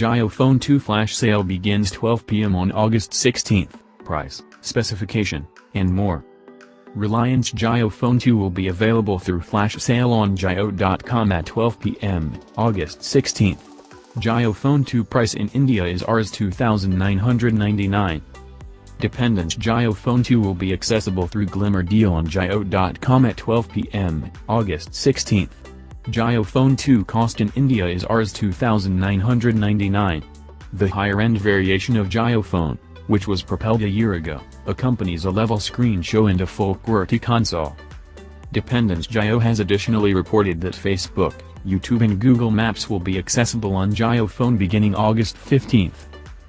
Jio Phone 2 flash sale begins 12 p.m. on August 16. Price, specification, and more. Reliance Jio Phone 2 will be available through flash sale on Jio.com at 12 p.m. August 16. Jio Phone 2 price in India is Rs 2999. Dependence Jio Phone 2 will be accessible through Glimmer Deal on Jio.com at 12 p.m. August 16. Jio Phone 2 cost in India is Rs 2999. The higher-end variation of Jio Phone, which was propelled a year ago, accompanies a level screen show and a full QWERTY console. Dependence Jio has additionally reported that Facebook, YouTube and Google Maps will be accessible on Jio Phone beginning August 15.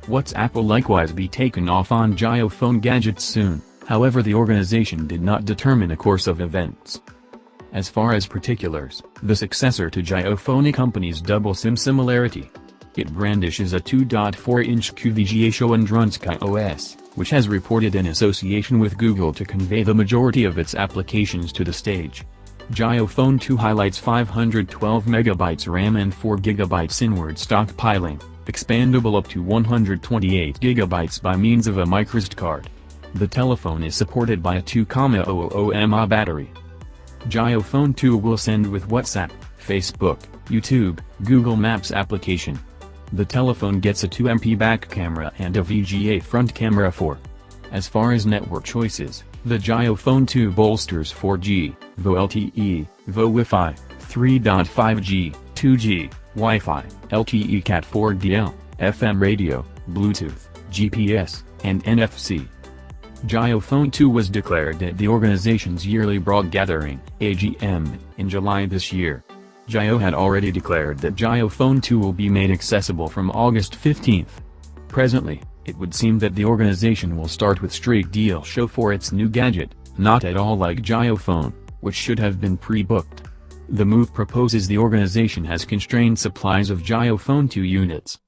WhatsApp will likewise be taken off on Jio Phone gadgets soon, however the organization did not determine a course of events. As far as particulars, the successor to JioPhone company's double SIM similarity. It brandishes a 2.4-inch QVGA show and runs KaiOS, which has reported an association with Google to convey the majority of its applications to the stage. JioPhone 2 highlights 512 MB RAM and 4 GB inward stockpiling, expandable up to 128 GB by means of a microSD card. The telephone is supported by a 2,000 mAh battery. Jio Phone 2 will send with WhatsApp, Facebook, YouTube, Google Maps application. The telephone gets a 2MP back camera and a VGA front camera for. As far as network choices, the Jio Phone 2 bolsters 4G, VoLTE, VoWiFi, 3.5G, 2G, Wi-Fi, LTE Cat 4DL, FM radio, Bluetooth, GPS, and NFC. Jio Phone 2 was declared at the organization's yearly broad gathering, AGM, in July this year. Jio had already declared that Jio Phone 2 will be made accessible from August 15. Presently, it would seem that the organization will start with straight deal show for its new gadget, not at all like Jio Phone, which should have been pre-booked. The move proposes the organization has constrained supplies of Jio Phone 2 units.